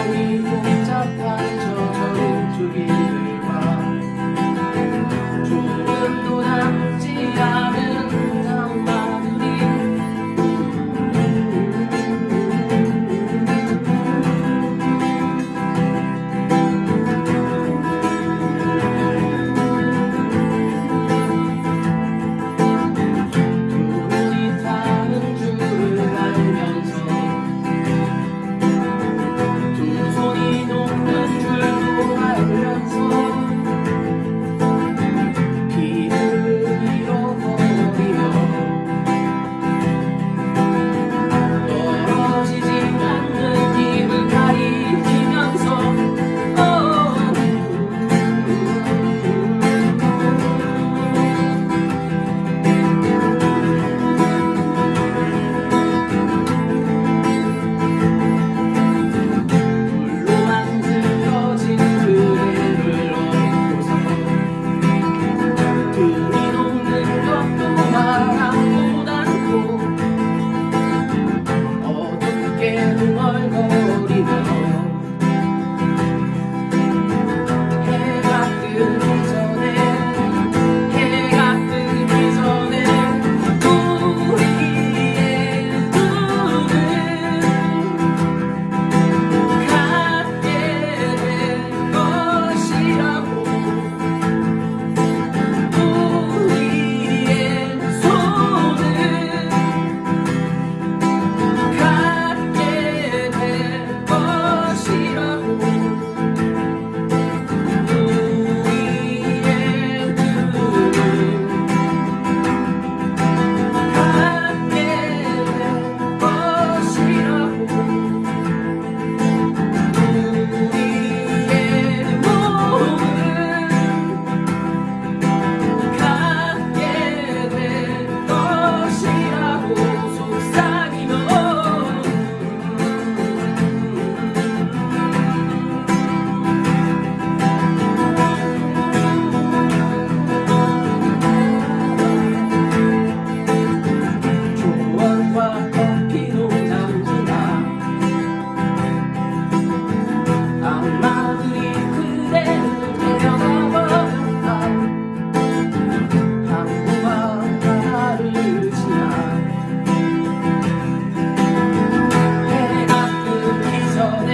Halloween.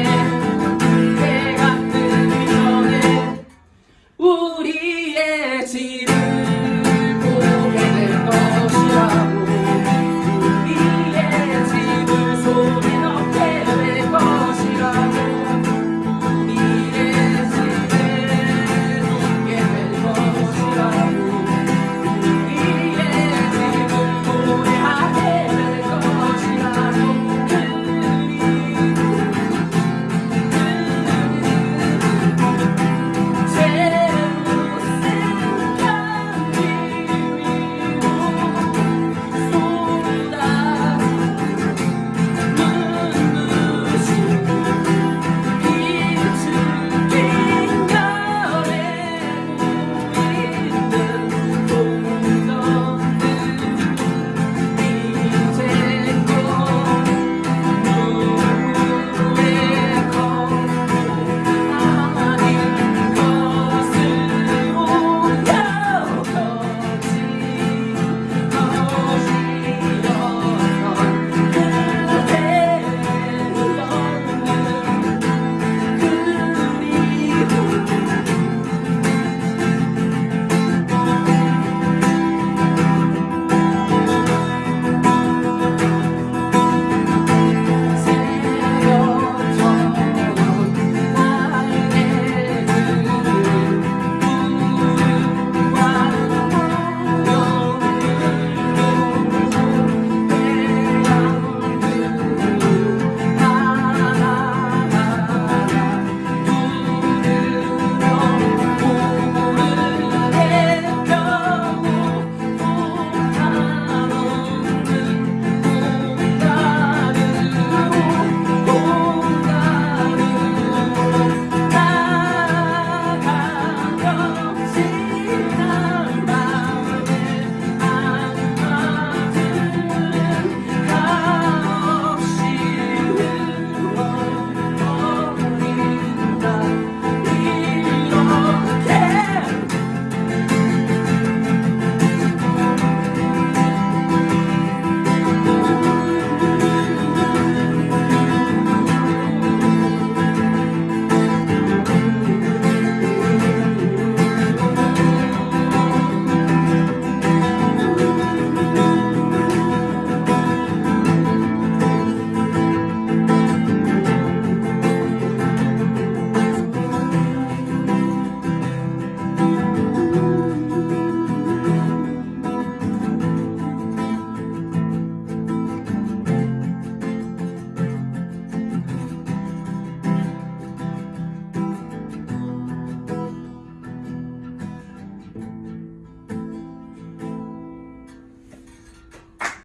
né?